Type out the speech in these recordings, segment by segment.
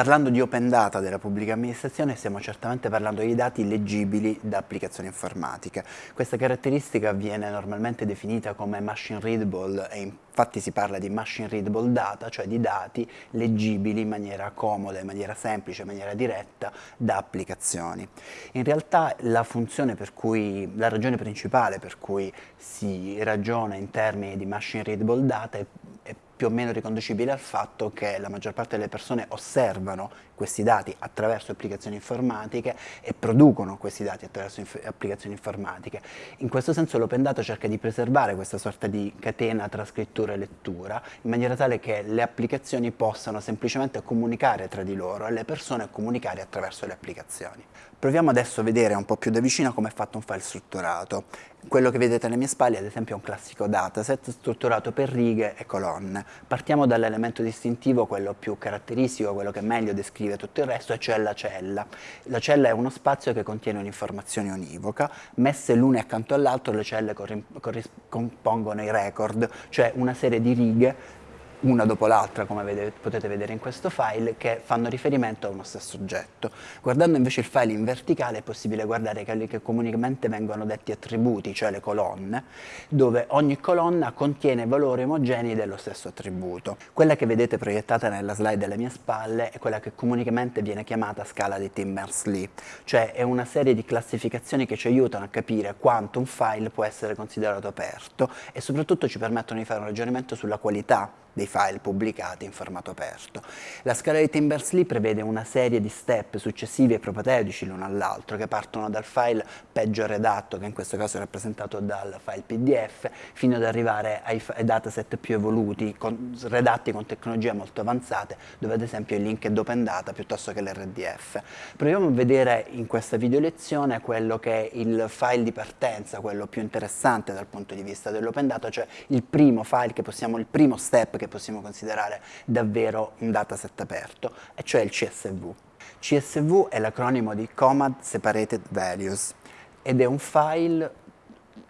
Parlando di open data della pubblica amministrazione stiamo certamente parlando di dati leggibili da applicazioni informatiche. Questa caratteristica viene normalmente definita come machine readable e infatti si parla di machine readable data, cioè di dati leggibili in maniera comoda, in maniera semplice, in maniera diretta da applicazioni. In realtà la funzione per cui, la ragione principale per cui si ragiona in termini di machine readable data è, è più o meno riconducibile al fatto che la maggior parte delle persone osservano questi dati attraverso applicazioni informatiche e producono questi dati attraverso inf applicazioni informatiche. In questo senso l'open data cerca di preservare questa sorta di catena tra scrittura e lettura in maniera tale che le applicazioni possano semplicemente comunicare tra di loro e le persone comunicare attraverso le applicazioni. Proviamo adesso a vedere un po' più da vicino come è fatto un file strutturato. Quello che vedete alle mie spalle ad esempio è un classico dataset strutturato per righe e colonne. Partiamo dall'elemento distintivo, quello più caratteristico, quello che meglio descrive tutto il resto, e cioè la cella. La cella è uno spazio che contiene un'informazione univoca, messe l'una accanto all'altro le celle compongono i record, cioè una serie di righe una dopo l'altra, come potete vedere in questo file, che fanno riferimento a uno stesso oggetto. Guardando invece il file in verticale è possibile guardare quelli che comunemente vengono detti attributi, cioè le colonne, dove ogni colonna contiene valori omogenei dello stesso attributo. Quella che vedete proiettata nella slide alle mie spalle è quella che comunemente viene chiamata scala di Timbers-Lee, cioè è una serie di classificazioni che ci aiutano a capire quanto un file può essere considerato aperto e soprattutto ci permettono di fare un ragionamento sulla qualità dei file pubblicati in formato aperto. La scala di Timbers-Lee prevede una serie di step successivi e propateutici l'uno all'altro che partono dal file peggio redatto, che in questo caso è rappresentato dal file PDF, fino ad arrivare ai, ai dataset più evoluti, con, redatti con tecnologie molto avanzate, dove ad esempio il link è open data piuttosto che l'RDF. Proviamo a vedere in questa video lezione quello che è il file di partenza, quello più interessante dal punto di vista dell'open data, cioè il primo file che possiamo, il primo step che possiamo considerare davvero un dataset aperto, e cioè il CSV. CSV è l'acronimo di Command Separated Values ed è un file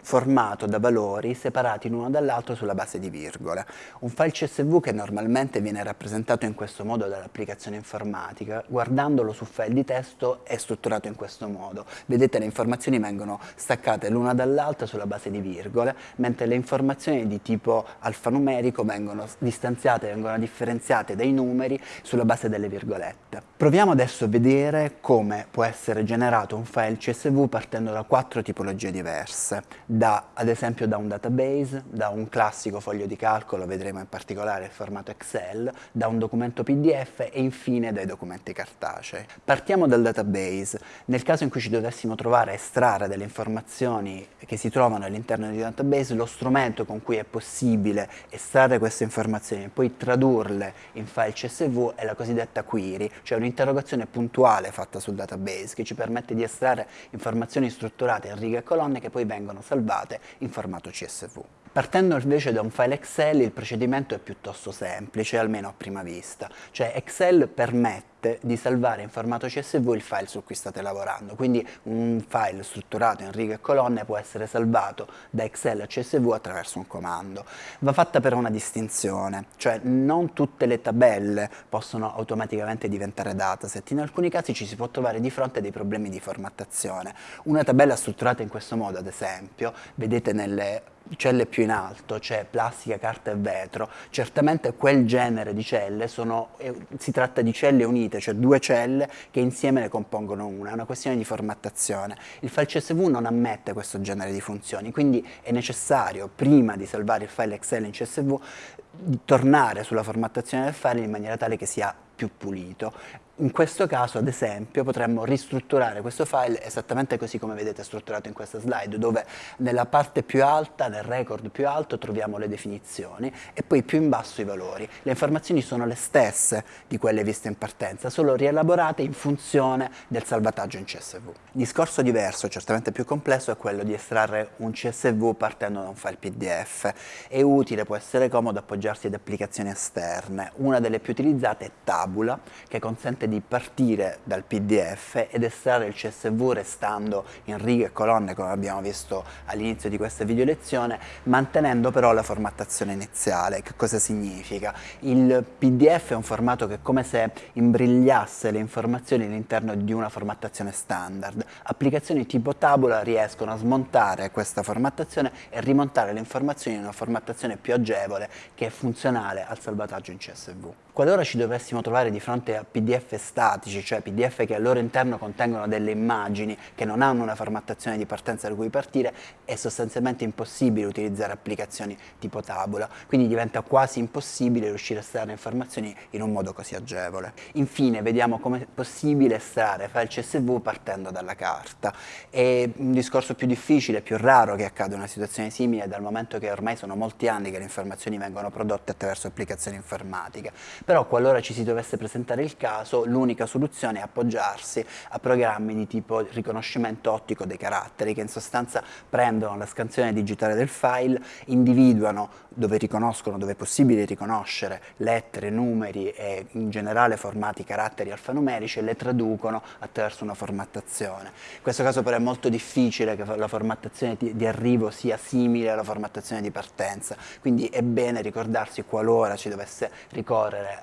formato da valori separati l'uno dall'altro sulla base di virgole. Un file CSV che normalmente viene rappresentato in questo modo dall'applicazione informatica, guardandolo su file di testo è strutturato in questo modo. Vedete le informazioni vengono staccate l'una dall'altra sulla base di virgole, mentre le informazioni di tipo alfanumerico vengono distanziate, vengono differenziate dai numeri sulla base delle virgolette. Proviamo adesso a vedere come può essere generato un file CSV partendo da quattro tipologie diverse da, ad esempio da un database, da un classico foglio di calcolo, vedremo in particolare il formato Excel, da un documento PDF e infine dai documenti cartacei. Partiamo dal database. Nel caso in cui ci dovessimo trovare a estrarre delle informazioni che si trovano all'interno di un database, lo strumento con cui è possibile estrarre queste informazioni e poi tradurle in file CSV è la cosiddetta query, cioè un'interrogazione puntuale fatta sul database che ci permette di estrarre informazioni strutturate in righe e colonne che poi vengono salvate salvate in formato CSV. Partendo invece da un file Excel il procedimento è piuttosto semplice, almeno a prima vista, cioè Excel permette di salvare in formato CSV il file su cui state lavorando, quindi un file strutturato in righe e colonne può essere salvato da Excel a CSV attraverso un comando. Va fatta però una distinzione, cioè non tutte le tabelle possono automaticamente diventare dataset, in alcuni casi ci si può trovare di fronte a dei problemi di formattazione. Una tabella strutturata in questo modo, ad esempio, vedete nelle celle più in alto, c'è plastica, carta e vetro, certamente quel genere di celle sono, eh, si tratta di celle unite, cioè due celle che insieme ne compongono una, è una questione di formattazione. Il file CSV non ammette questo genere di funzioni, quindi è necessario, prima di salvare il file Excel in CSV, tornare sulla formattazione del file in maniera tale che sia più pulito. In questo caso, ad esempio, potremmo ristrutturare questo file esattamente così come vedete strutturato in questa slide, dove nella parte più alta, nel record più alto, troviamo le definizioni e poi più in basso i valori. Le informazioni sono le stesse di quelle viste in partenza, solo rielaborate in funzione del salvataggio in CSV. Discorso diverso, certamente più complesso, è quello di estrarre un CSV partendo da un file PDF. È utile, può essere comodo appoggiarsi ad applicazioni esterne. Una delle più utilizzate è Tabula, che consente di partire dal PDF ed estrarre il CSV restando in righe e colonne come abbiamo visto all'inizio di questa video lezione, mantenendo però la formattazione iniziale. Che cosa significa? Il PDF è un formato che è come se imbrigliasse le informazioni all'interno di una formattazione standard. Applicazioni tipo Tabula riescono a smontare questa formattazione e rimontare le informazioni in una formattazione più agevole che è funzionale al salvataggio in CSV. Qualora ci dovessimo trovare di fronte a PDF statici, cioè PDF che al loro interno contengono delle immagini che non hanno una formattazione di partenza da cui partire, è sostanzialmente impossibile utilizzare applicazioni tipo Tabula, quindi diventa quasi impossibile riuscire a estrarre informazioni in un modo così agevole. Infine vediamo come è possibile estrarre file CSV partendo dalla carta. È un discorso più difficile, più raro che accada una situazione simile dal momento che ormai sono molti anni che le informazioni vengono prodotte attraverso applicazioni informatiche però qualora ci si dovesse presentare il caso l'unica soluzione è appoggiarsi a programmi di tipo riconoscimento ottico dei caratteri che in sostanza prendono la scansione digitale del file, individuano dove riconoscono, dove è possibile riconoscere lettere, numeri e in generale formati caratteri alfanumerici e le traducono attraverso una formattazione. In questo caso però è molto difficile che la formattazione di arrivo sia simile alla formattazione di partenza, quindi è bene ricordarsi qualora ci dovesse ricorrere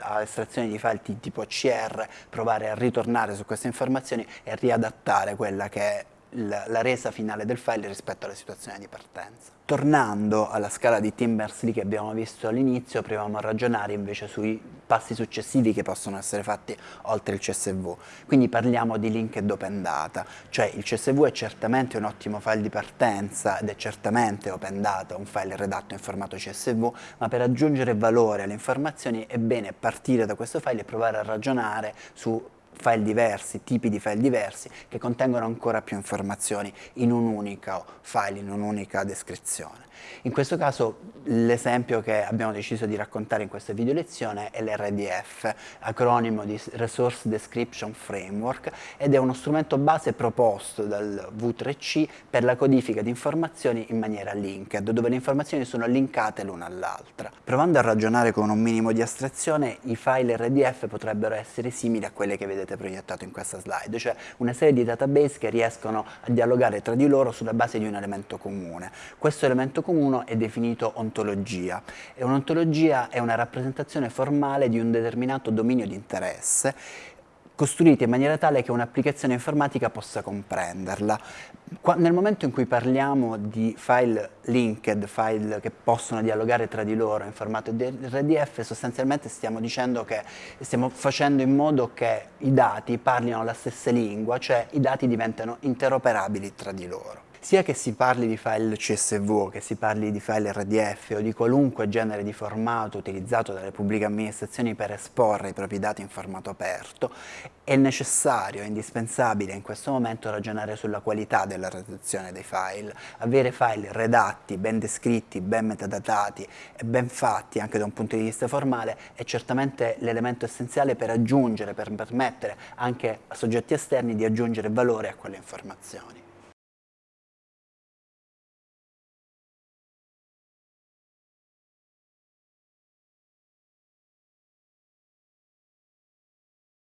a estrazioni di file tipo CR, provare a ritornare su queste informazioni e riadattare quella che è la resa finale del file rispetto alla situazione di partenza. Tornando alla scala di Tim Berners-Lee che abbiamo visto all'inizio, proviamo a ragionare invece sui passi successivi che possono essere fatti oltre il CSV. Quindi parliamo di linked open data, cioè il CSV è certamente un ottimo file di partenza ed è certamente open data, un file redatto in formato CSV, ma per aggiungere valore alle informazioni è bene partire da questo file e provare a ragionare su file diversi, tipi di file diversi che contengono ancora più informazioni in un unico file, in un'unica descrizione. In questo caso l'esempio che abbiamo deciso di raccontare in questa video lezione è l'RDF, acronimo di Resource Description Framework, ed è uno strumento base proposto dal V3C per la codifica di informazioni in maniera linked, dove le informazioni sono linkate l'una all'altra. Provando a ragionare con un minimo di astrazione, i file RDF potrebbero essere simili a quelle che vedete vedete proiettato in questa slide, cioè una serie di database che riescono a dialogare tra di loro sulla base di un elemento comune. Questo elemento comune è definito ontologia e un'ontologia è una rappresentazione formale di un determinato dominio di interesse costruiti in maniera tale che un'applicazione informatica possa comprenderla. Qua, nel momento in cui parliamo di file linked, file che possono dialogare tra di loro in formato RDF, sostanzialmente stiamo dicendo che stiamo facendo in modo che i dati parlino la stessa lingua, cioè i dati diventano interoperabili tra di loro. Sia che si parli di file CSV, che si parli di file RDF o di qualunque genere di formato utilizzato dalle pubbliche amministrazioni per esporre i propri dati in formato aperto, è necessario, è indispensabile in questo momento ragionare sulla qualità della redazione dei file. Avere file redatti, ben descritti, ben metadatati e ben fatti anche da un punto di vista formale è certamente l'elemento essenziale per aggiungere, per permettere anche a soggetti esterni di aggiungere valore a quelle informazioni.